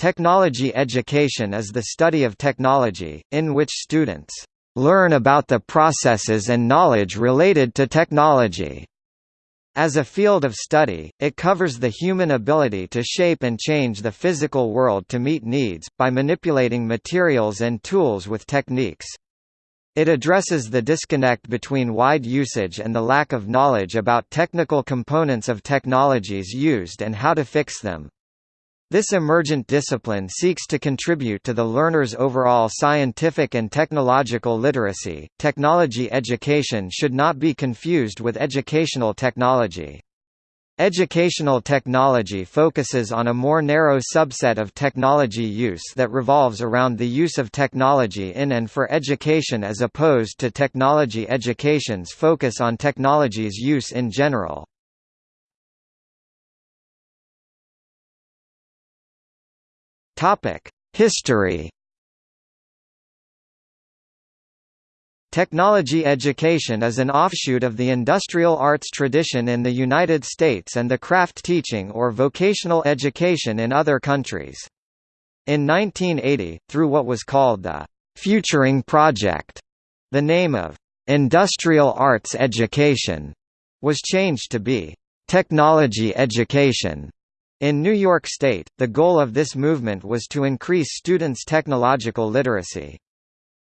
Technology education is the study of technology, in which students learn about the processes and knowledge related to technology. As a field of study, it covers the human ability to shape and change the physical world to meet needs, by manipulating materials and tools with techniques. It addresses the disconnect between wide usage and the lack of knowledge about technical components of technologies used and how to fix them. This emergent discipline seeks to contribute to the learner's overall scientific and technological literacy. Technology education should not be confused with educational technology. Educational technology focuses on a more narrow subset of technology use that revolves around the use of technology in and for education as opposed to technology education's focus on technology's use in general. History Technology education is an offshoot of the industrial arts tradition in the United States and the craft teaching or vocational education in other countries. In 1980, through what was called the Futuring Project, the name of industrial arts education was changed to be technology education. In New York State, the goal of this movement was to increase students' technological literacy.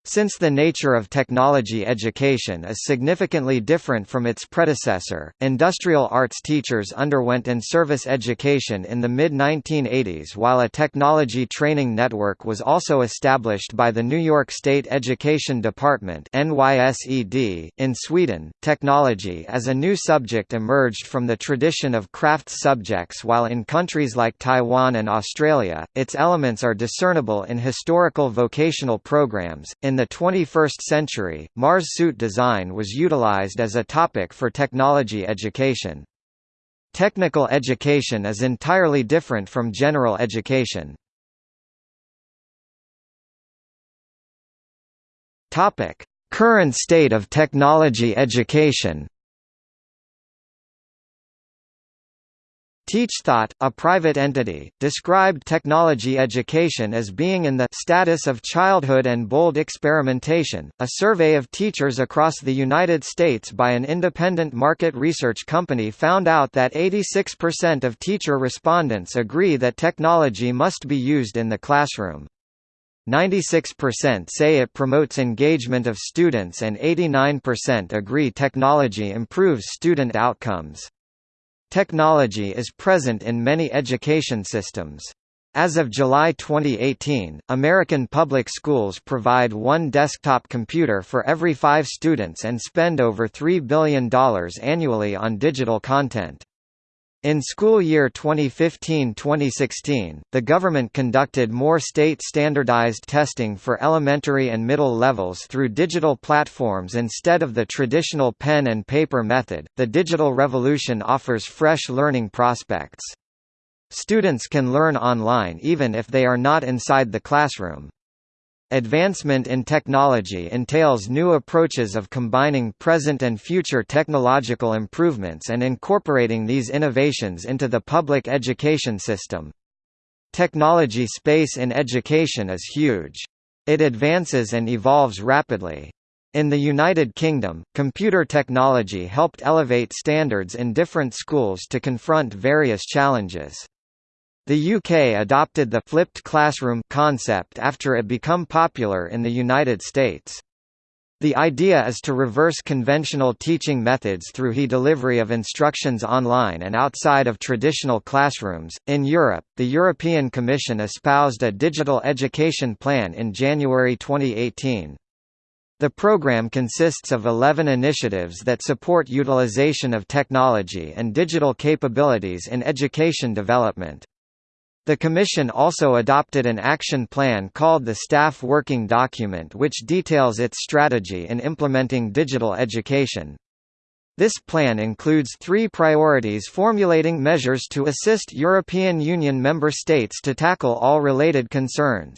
Since the nature of technology education is significantly different from its predecessor, industrial arts teachers underwent in-service education in the mid-1980s while a technology training network was also established by the New York State Education Department. .In Sweden, technology as a new subject emerged from the tradition of crafts subjects while in countries like Taiwan and Australia, its elements are discernible in historical vocational programs. In the 21st century, Mars suit design was utilized as a topic for technology education. Technical education is entirely different from general education. Current state of technology Teach TeachThought, a private entity, described technology education as being in the status of childhood and bold experimentation. A survey of teachers across the United States by an independent market research company found out that 86% of teacher respondents agree that technology must be used in the classroom. 96% say it promotes engagement of students and 89% agree technology improves student outcomes. Technology is present in many education systems. As of July 2018, American public schools provide one desktop computer for every five students and spend over $3 billion annually on digital content. In school year 2015-2016, the government conducted more state-standardized testing for elementary and middle levels through digital platforms instead of the traditional pen and paper method. The digital revolution offers fresh learning prospects. Students can learn online even if they are not inside the classroom. Advancement in technology entails new approaches of combining present and future technological improvements and incorporating these innovations into the public education system. Technology space in education is huge. It advances and evolves rapidly. In the United Kingdom, computer technology helped elevate standards in different schools to confront various challenges. The UK adopted the flipped classroom concept after it become popular in the United States. The idea is to reverse conventional teaching methods through e-delivery of instructions online and outside of traditional classrooms. In Europe, the European Commission espoused a digital education plan in January 2018. The program consists of 11 initiatives that support utilization of technology and digital capabilities in education development. The Commission also adopted an action plan called the Staff Working Document which details its strategy in implementing digital education. This plan includes three priorities formulating measures to assist European Union member states to tackle all related concerns.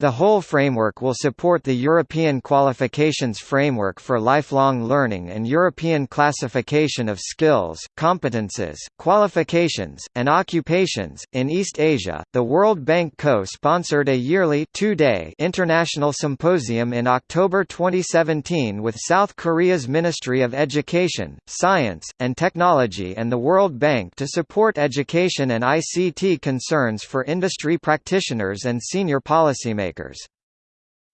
The whole framework will support the European Qualifications Framework for Lifelong Learning and European Classification of Skills, Competences, Qualifications, and Occupations. In East Asia, the World Bank co sponsored a yearly two day international symposium in October 2017 with South Korea's Ministry of Education, Science, and Technology and the World Bank to support education and ICT concerns for industry practitioners and senior policymakers policymakers.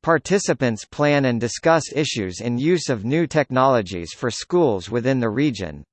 Participants plan and discuss issues in use of new technologies for schools within the region.